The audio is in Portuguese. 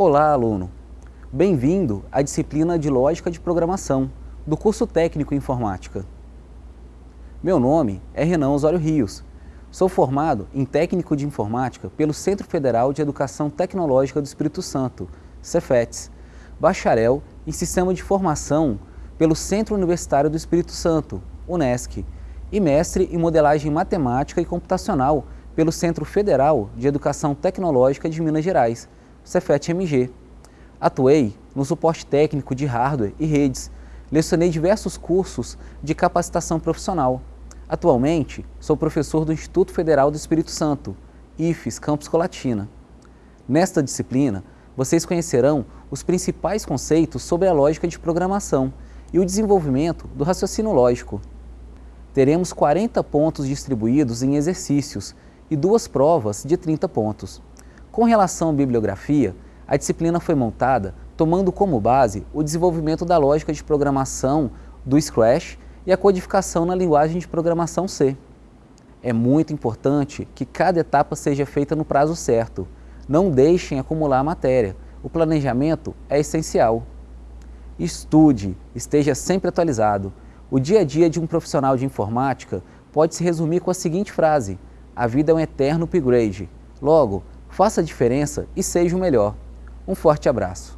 Olá, aluno! Bem-vindo à disciplina de Lógica de Programação do curso Técnico em Informática. Meu nome é Renan Osório Rios. Sou formado em Técnico de Informática pelo Centro Federal de Educação Tecnológica do Espírito Santo, Cefetes, bacharel em Sistema de Formação pelo Centro Universitário do Espírito Santo, UNESCO, e mestre em Modelagem Matemática e Computacional pelo Centro Federal de Educação Tecnológica de Minas Gerais, Cefet-MG. Atuei no suporte técnico de hardware e redes, lecionei diversos cursos de capacitação profissional. Atualmente, sou professor do Instituto Federal do Espírito Santo, IFES Campus Colatina. Nesta disciplina, vocês conhecerão os principais conceitos sobre a lógica de programação e o desenvolvimento do raciocínio lógico. Teremos 40 pontos distribuídos em exercícios e duas provas de 30 pontos. Com relação à bibliografia, a disciplina foi montada tomando como base o desenvolvimento da lógica de programação do Scratch e a codificação na linguagem de programação C. É muito importante que cada etapa seja feita no prazo certo. Não deixem acumular a matéria. O planejamento é essencial. Estude, esteja sempre atualizado. O dia a dia de um profissional de informática pode se resumir com a seguinte frase, a vida é um eterno upgrade. Logo, faça a diferença e seja o melhor. Um forte abraço.